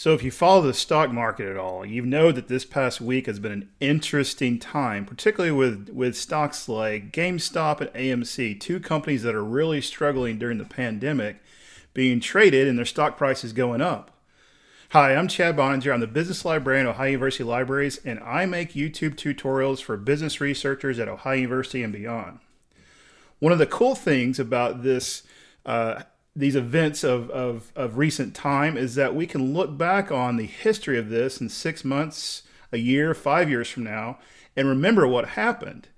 So if you follow the stock market at all, you know that this past week has been an interesting time, particularly with, with stocks like GameStop and AMC, two companies that are really struggling during the pandemic, being traded and their stock prices going up. Hi, I'm Chad Boninger. I'm the business librarian at Ohio University Libraries, and I make YouTube tutorials for business researchers at Ohio University and beyond. One of the cool things about this uh, these events of, of, of recent time is that we can look back on the history of this in six months, a year, five years from now, and remember what happened.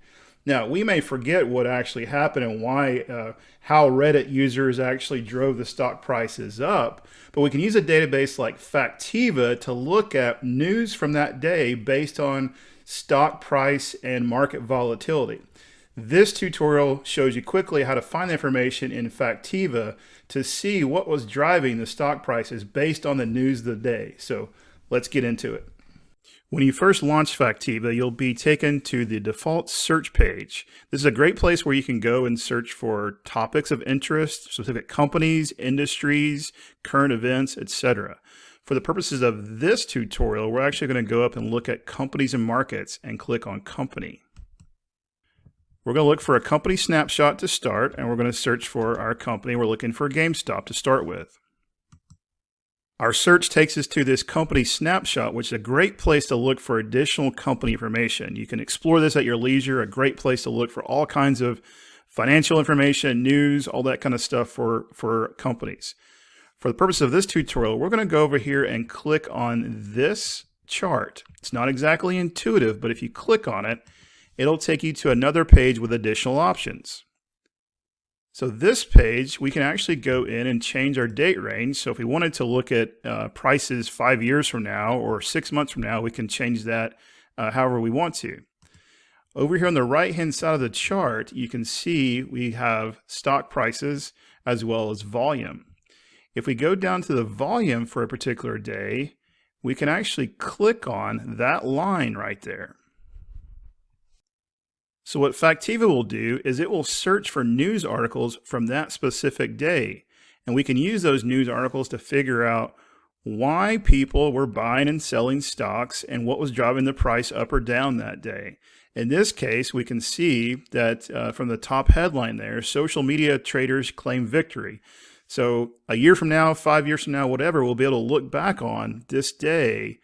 Now, we may forget what actually happened and why, uh, how Reddit users actually drove the stock prices up, but we can use a database like Factiva to look at news from that day based on stock price and market volatility. This tutorial shows you quickly how to find information in Factiva to see what was driving the stock prices based on the news of the day. So let's get into it. When you first launch Factiva, you'll be taken to the default search page. This is a great place where you can go and search for topics of interest, specific companies, industries, current events, etc. For the purposes of this tutorial, we're actually going to go up and look at companies and markets and click on company. We're going to look for a company snapshot to start, and we're going to search for our company. We're looking for GameStop to start with. Our search takes us to this company snapshot, which is a great place to look for additional company information. You can explore this at your leisure, a great place to look for all kinds of financial information, news, all that kind of stuff for, for companies. For the purpose of this tutorial, we're going to go over here and click on this chart. It's not exactly intuitive, but if you click on it, it'll take you to another page with additional options. So this page, we can actually go in and change our date range. So if we wanted to look at uh, prices five years from now or six months from now, we can change that uh, however we want to. Over here on the right-hand side of the chart, you can see we have stock prices as well as volume. If we go down to the volume for a particular day, we can actually click on that line right there. So what Factiva will do is it will search for news articles from that specific day. And we can use those news articles to figure out why people were buying and selling stocks and what was driving the price up or down that day. In this case, we can see that uh, from the top headline there, social media traders claim victory. So a year from now, five years from now, whatever, we'll be able to look back on this day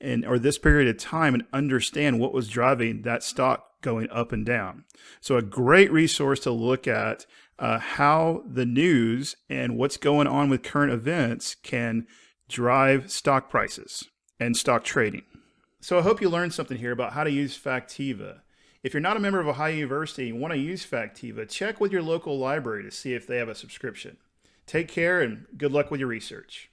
and or this period of time and understand what was driving that stock going up and down. So a great resource to look at uh, how the news and what's going on with current events can drive stock prices and stock trading. So I hope you learned something here about how to use Factiva. If you're not a member of Ohio University and want to use Factiva, check with your local library to see if they have a subscription. Take care and good luck with your research.